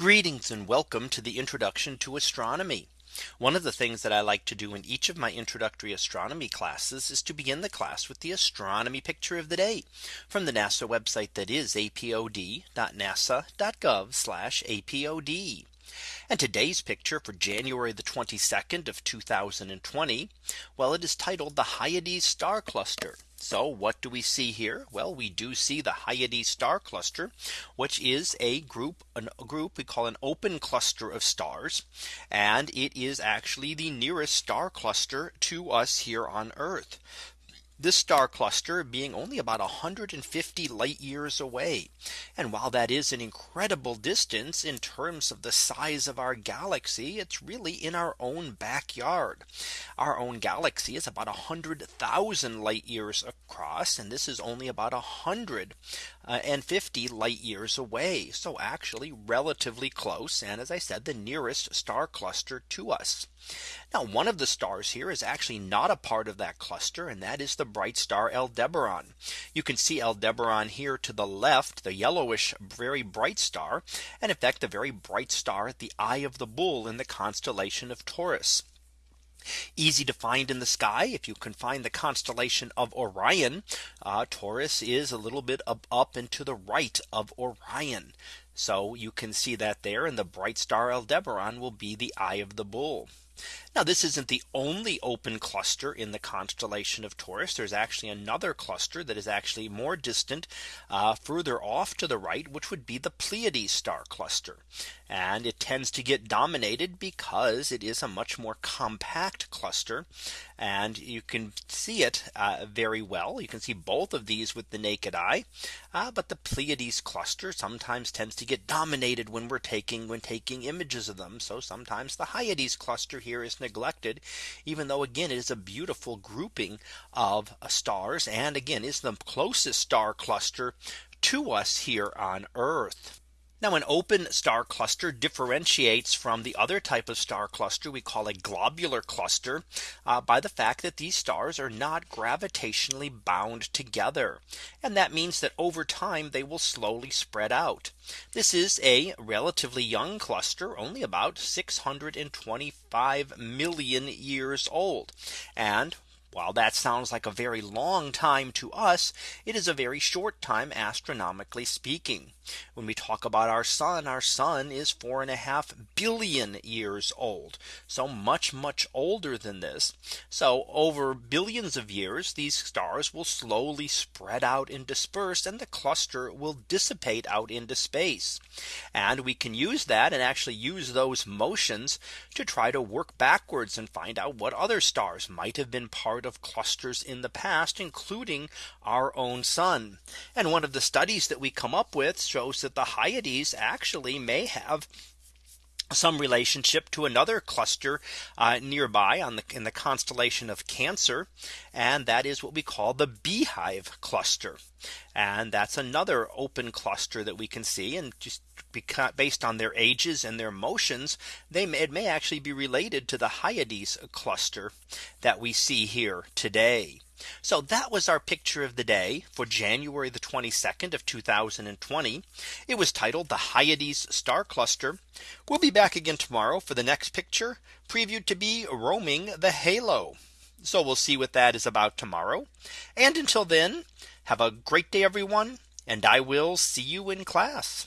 Greetings and welcome to the introduction to astronomy. One of the things that I like to do in each of my introductory astronomy classes is to begin the class with the astronomy picture of the day from the NASA website that is apod.nasa.gov apod. And today's picture for January the 22nd of 2020. Well, it is titled the Hyades star cluster. So what do we see here? Well, we do see the Hyades star cluster, which is a group a group we call an open cluster of stars. And it is actually the nearest star cluster to us here on Earth this star cluster being only about 150 light years away. And while that is an incredible distance in terms of the size of our galaxy, it's really in our own backyard. Our own galaxy is about 100,000 light years across. And this is only about 150 light years away. So actually relatively close. And as I said, the nearest star cluster to us. Now one of the stars here is actually not a part of that cluster and that is the bright star Aldebaran. You can see Aldebaran here to the left the yellowish very bright star and in fact the very bright star at the eye of the bull in the constellation of Taurus. Easy to find in the sky. If you can find the constellation of Orion uh, Taurus is a little bit up, up and to the right of Orion so you can see that there and the bright star Aldebaran will be the eye of the bull now this isn't the only open cluster in the constellation of Taurus. There's actually another cluster that is actually more distant uh, further off to the right, which would be the Pleiades star cluster. And it tends to get dominated because it is a much more compact cluster. And you can see it uh, very well. You can see both of these with the naked eye. Uh, but the Pleiades cluster sometimes tends to get dominated when we're taking when taking images of them. So sometimes the Hyades cluster here is neglected, even though again it is a beautiful grouping of uh, stars and again is the closest star cluster to us here on Earth. Now an open star cluster differentiates from the other type of star cluster we call a globular cluster uh, by the fact that these stars are not gravitationally bound together. And that means that over time they will slowly spread out. This is a relatively young cluster only about 625 million years old. And while that sounds like a very long time to us, it is a very short time astronomically speaking. When we talk about our sun, our sun is four and a half billion years old. So much, much older than this. So over billions of years, these stars will slowly spread out and disperse and the cluster will dissipate out into space. And we can use that and actually use those motions to try to work backwards and find out what other stars might have been part of clusters in the past, including our own sun. And one of the studies that we come up with shows that the Hyades actually may have some relationship to another cluster uh, nearby on the in the constellation of Cancer. And that is what we call the beehive cluster. And that's another open cluster that we can see and just based on their ages and their motions, they may, it may actually be related to the Hyades cluster that we see here today. So that was our picture of the day for January the 22nd of 2020. It was titled the Hyades star cluster. We'll be back again tomorrow for the next picture previewed to be roaming the halo. So we'll see what that is about tomorrow. And until then, have a great day, everyone. And I will see you in class.